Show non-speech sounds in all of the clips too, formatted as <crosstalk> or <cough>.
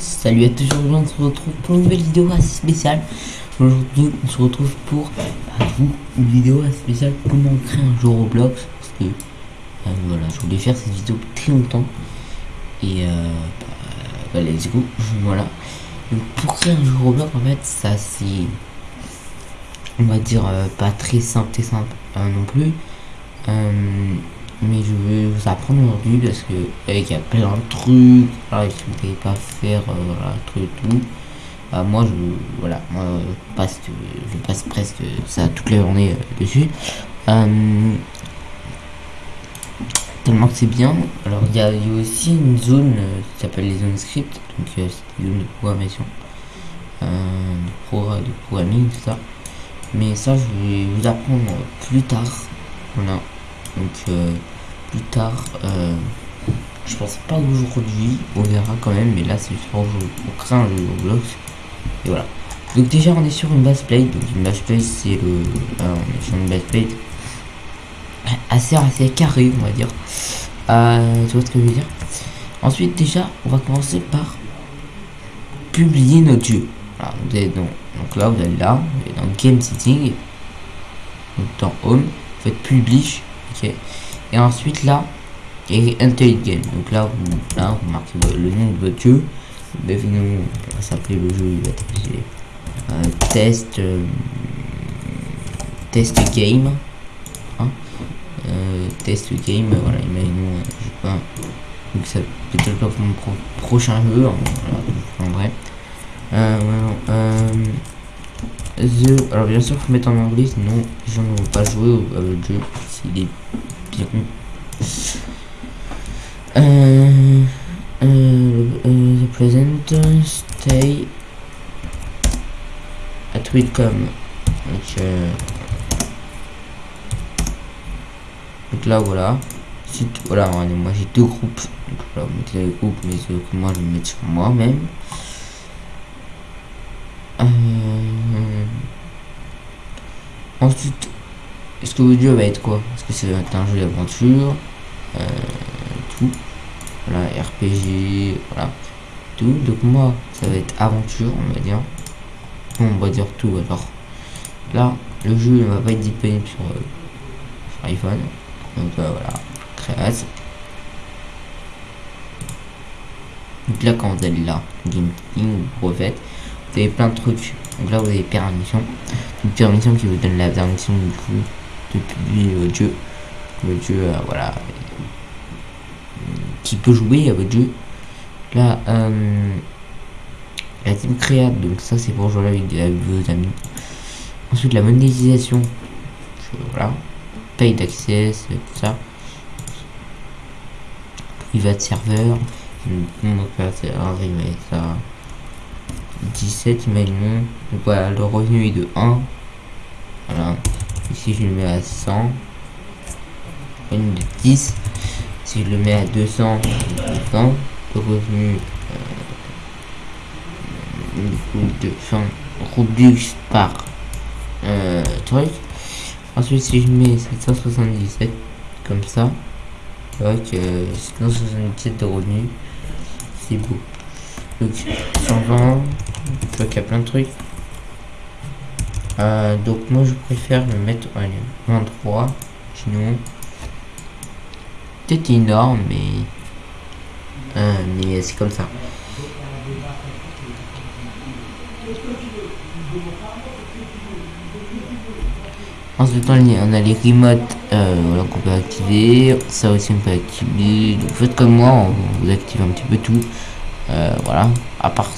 Salut à tous, on se retrouve pour une nouvelle vidéo assez spéciale. Aujourd'hui on se retrouve pour bah, vous, une vidéo assez spéciale comment créer un jeu Roblox. Parce que euh, voilà, je voulais faire cette vidéo très longtemps. Et euh, bah, bah, let's voilà. Donc pour créer un jeu Roblox en fait ça c'est on va dire euh, pas très simple et simple euh, non plus. Euh, vous apprendre aujourd'hui parce que il y a plein de trucs si vous ne pas faire euh, voilà, truc tout. Bah, moi je voilà moi je passe je passe presque ça toute la journée euh, dessus. Euh, tellement que c'est bien. Alors il y, a aussi une zone euh, qui s'appelle les zones script donc euh, c'est une zone de programmation. Euh, de, pro de programming tout ça. Mais ça je vais vous apprendre plus tard. Voilà. Donc euh, plus tard euh, je pense pas aujourd'hui on verra quand même mais là c'est juste pour, pour créer un Roblox et voilà. Donc déjà on est sur une base plate donc une base plate c'est le euh, on est sur une base plate assez assez carré on va dire. Euh, tu vois ce que je veux dire? Ensuite déjà on va commencer par publier notre jeu. Vous donc, là vous allez là vous dans game setting donc dans home vous faites publish ok? Et ensuite là et game donc là vous là vous marquez le nom de votre jeu devinons on va s'appeler le jeu il va être euh, test euh, test game. Hein? Euh, test game voilà imaginons euh, je sais pas. Donc ça peut-être pour mon pro prochain jeu voilà, en vrai. Euh, the alors bien sûr faut mettre en anglais sinon les gens ne vont pas jouer au, jeu s'il bien euh, euh, euh, the stay at Witcom. Donc, euh, donc là voilà. Voilà moi j'ai deux groupes. Donc voilà vous mettez les groupes mais que moi je vais mettre sur moi-même. Euh, ensuite est-ce que votre jeu va être quoi? Est-ce que c'est un jeu d'aventure? Euh, Tout. Voilà, RPG, voilà. Tout. Donc moi, ça va être aventure, on va dire. Bon, on va dire tout alors. Là, le jeu ne va pas être disponible sur, euh, iPhone. Donc euh, voilà, création. Donc là, quand vous allez là, Game King, refaites, vous avez plein de trucs. Donc là, vous avez permission. Une permission qui vous donne la permission du coup de publier votre jeu. Votre jeu, euh, voilà. Qui peut jouer à votre jeu. Là, euh, la team créate, donc ça c'est pour jouer avec, vos amis. Ensuite, la monétisation. Voilà. Paye d'accès, tout ça. Private serveur. Un remake, ça. 17 imaginons donc voilà le revenu est de 1 voilà ici je le mets à 100 revenu de 10 si je le mets à 200 20 le revenu euh, de 100 Robux par euh, truc. Ensuite si je mets 777 comme ça avec euh, 777 de revenus c'est beau. Donc 120 je vois qu'il y a plein de trucs euh, donc moi je préfère le mettre allez, 23 sinon peut-être énorme mais euh, mais c'est comme ça Ensuite, on a les remotes euh, voilà, qu'on peut activer. Ça aussi, on peut activer. Donc, faites comme moi, on vous active un petit peu tout. Voilà. À part,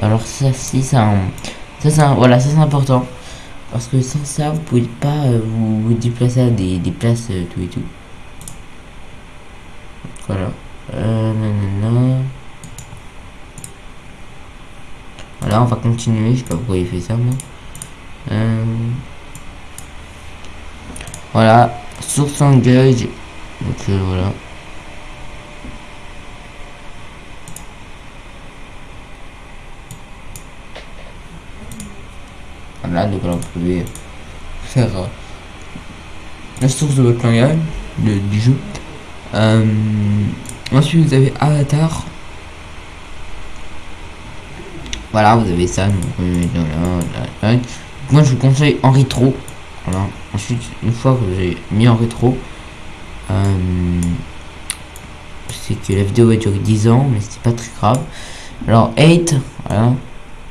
alors ça, si ça, ça c'est voilà, ça c'est important parce que sans ça, vous pouvez pas euh, vous, déplacer à des, des places euh, tout et tout. Voilà. nanana. Voilà, on va continuer. Je sais pas pourquoi il fait ça, moi. Voilà, source engage. Donc voilà. Voilà, donc là vous pouvez faire euh, la source de votre langage, de, du jeu? Euh, ensuite vous avez avatar. Voilà, vous avez ça. Donc, moi, je vous conseille en rétro. Voilà. Ensuite, une fois que j'ai mis en rétro, euh, c'est que la vidéo va durer 10 ans, mais c'est pas très grave. Alors, 8, voilà.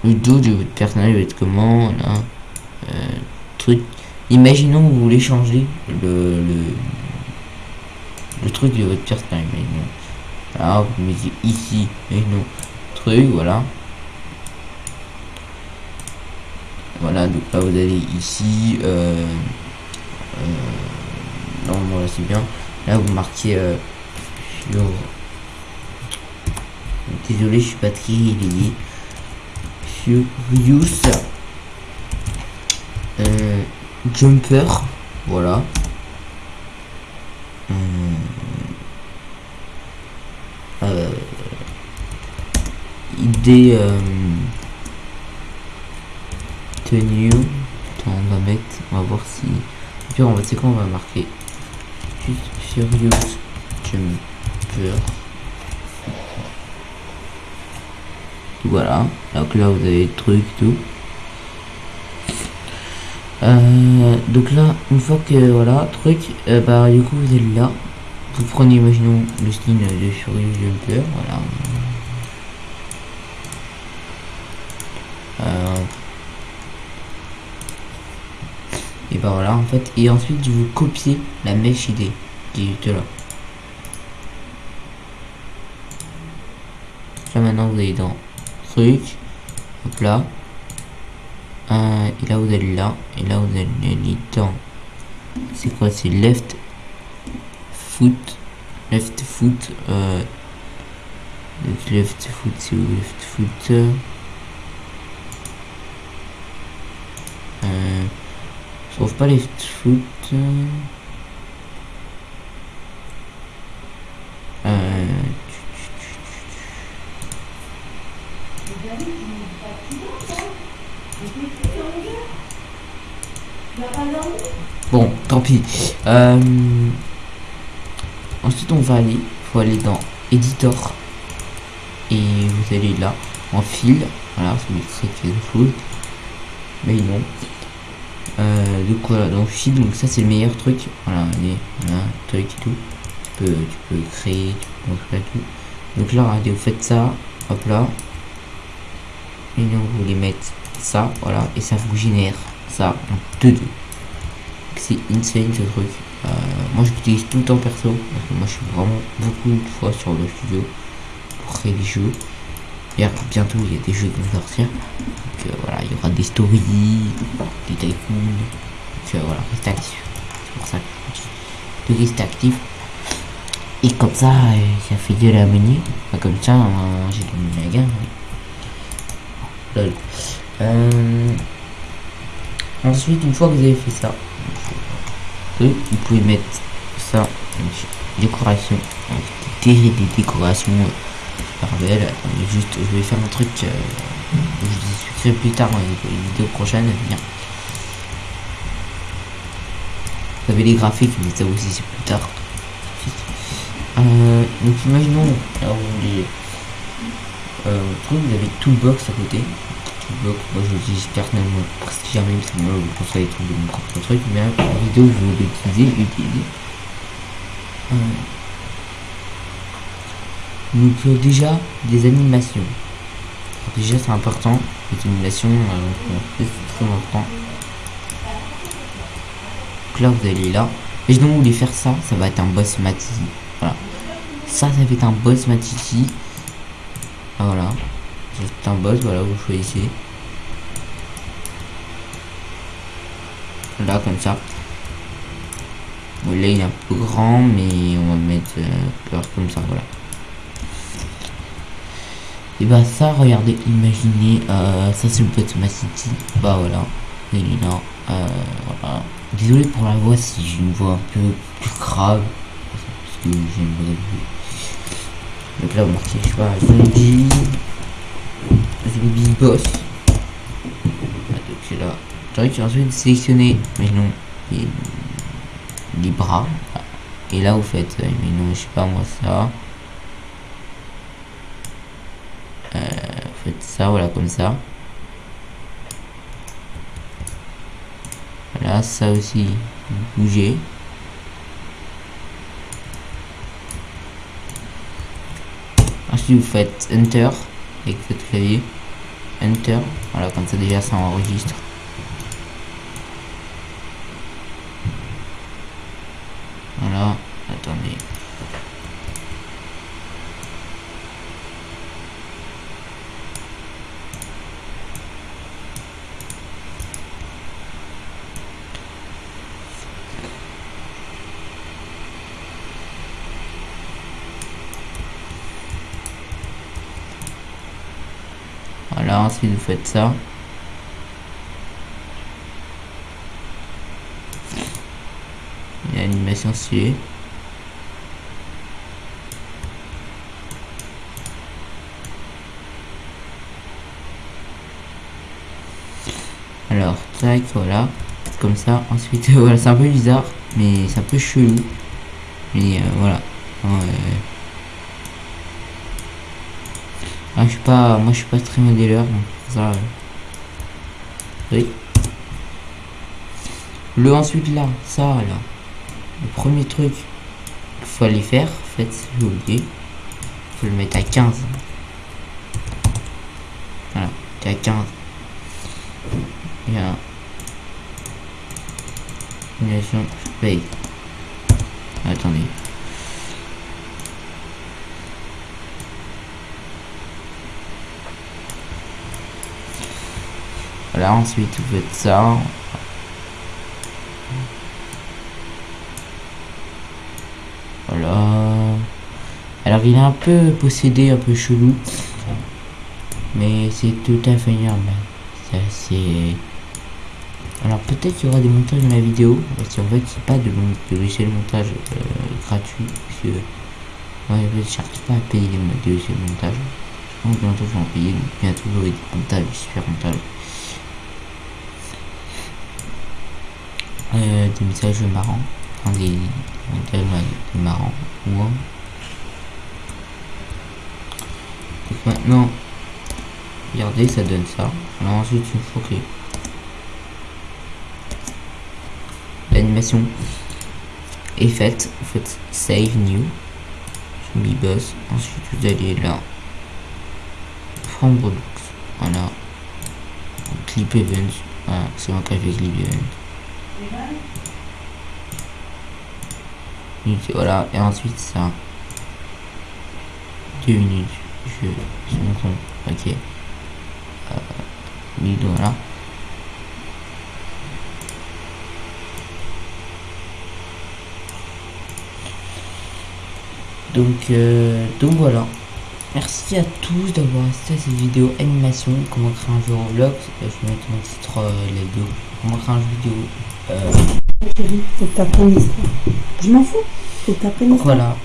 Le dos de votre personnage va être comment voilà. Euh, truc. Imaginons vous voulez changer le, le, le truc de votre personnage. Voilà, vous mettez ici, imaginons, truc, voilà. Voilà, donc là vous allez ici. Euh, euh, non, là c'est bien. Là vous marquez euh. Désolé, je suis pas très lié. Use euh, jumper, voilà. Euh, euh, idée euh, tenue. On va mettre on va voir si puis on va c'est quoi on va marquer? Furious jumper voilà. Donc là vous avez le truc tout. Euh, donc là une fois que voilà truc euh, bah du coup vous êtes là. Vous prenez imaginons le skin de Furious Jumper voilà. Euh, et bah voilà en fait. Et ensuite vous copiez la mèche idée qui est là. Là maintenant vous allez dans truc. Hop là. Euh, et là vous allez là. Et là vous allez dans c'est quoi? C'est left foot. Left foot euh, left foot c'est left foot? Euh, je trouve pas left foot Bon, tant pis. Euh, ensuite, on va aller, faut aller dans Editor et vous allez là en fil. Voilà, ça mettrait quelque chose, mais non. Euh, donc voilà, dans fil, donc ça c'est le meilleur truc. Voilà, allez, voilà, truc et tout. Tu peux, créer, tu peux tout. Donc là, regardez, vous faites ça, hop là. Et donc vous voulez mettre ça, voilà, et ça vous génère ça en 2-2 c'est insane ce truc. Euh, moi j'utilise tout le temps perso, parce que moi je suis vraiment beaucoup de fois sur le studio pour créer des jeux. Et bientôt il y a des jeux qui vont sortir. Donc euh, voilà, il y aura des stories, des tycoons. Donc euh, voilà, reste actif. C'est pour ça que je reste actif. Et comme ça, ça fait de la menu. comme ça, j'ai gagné la gamme. Lol. Ensuite, une fois que vous avez fait ça, vous pouvez mettre ça, décoration, des, des décorations super belles. juste, je vais faire un truc, euh, je vous expliquerai plus tard dans les, vidéos prochaines venir. Vous avez les graphiques, mais ça aussi c'est plus tard. Euh, donc imaginons, vous voulez, euh, vous avez Toolbox à côté, bloc. Moi je l'utilise personnellement presque jamais parce que moi je pense des trucs de mon propre truc, mais en vidéo je vais l'utiliser, utiliser. Euh... Donc euh, déjà des animations. Déjà c'est important, les animations, euh, c'est très important. Donc là vous allez là. Et donc vous voulez faire ça, ça va être un boss Matiti. Voilà. Ça, ça va être un boss Matiti. Voilà. C'est un boss, voilà, vous choisissez. Là, comme ça. Bon, là, il est un peu grand, mais on va mettre euh, comme ça, voilà. Et bah ça, regardez, imaginez, euh, ça c'est le ma city. Bah voilà, il là. Euh, voilà. Désolé pour la voix si j'ai une voix un peu plus grave. Parce que j'ai une Donc là, vous marquez, je sais pas, zombie zombie boss. Ah, donc là. J'aurais ensuite sélectionner, mais non, les, les bras. Et là, vous faites, euh, mais non, je sais pas moi ça. Euh, faites ça, voilà, comme ça. Voilà, ça aussi, bouger. Ensuite, vous faites Enter avec votre clavier. Enter. Voilà, comme ça déjà ça enregistre. Voilà, attendez. Voilà, ensuite vous faites ça. Une animation suée. Alors, tac, voilà. Comme ça. Ensuite, <laughs> voilà, c'est un peu bizarre, mais c'est un peu chelou. Mais euh, voilà. Euh, ah, je suis pas, moi je suis pas très modéleur, ça. euh, Oui. Le ensuite là, ça là. Le premier truc qu'il faut aller faire, en fait, j'ai oublié. Faut le mettre à 15. Voilà, à 15. Il y a une nation paye. Attendez. Voilà, ensuite vous faites ça. Voilà. Alors il est un peu possédé, un peu chelou. Mais c'est tout à fait normal. C'est assez... Alors peut-être qu'il y aura des montages dans la vidéo. Parce qu'en fait c'est pas de, de logiciel montage euh, gratuit. Parce que je cherche pas à payer les logiciels montage. Je pense que bientôt en payer. Donc bientôt j'aurai des montages, super montages. Euh, des messages marrants. Des marrants. Un. Donc maintenant, regardez, ça donne ça. Alors ensuite, une fois que l'animation est faite, vous faites Save New, Zombie Boss. Ensuite, vous allez là, Redux, voilà, Clip Events, voilà, c'est moi qui ai Clip Event. Voilà, et ensuite ça. Deux minutes, je je me ok. Euh. Donc, euh, donc voilà. Merci à tous d'avoir assisté à cette vidéo animation. Comment créer un jeu Roblox? Euh, Je vais mettre mon titre euh, la vidéo. Comment créer un jeu vidéo? Euh, Je m'en fous. Faut que l'histoire. voilà.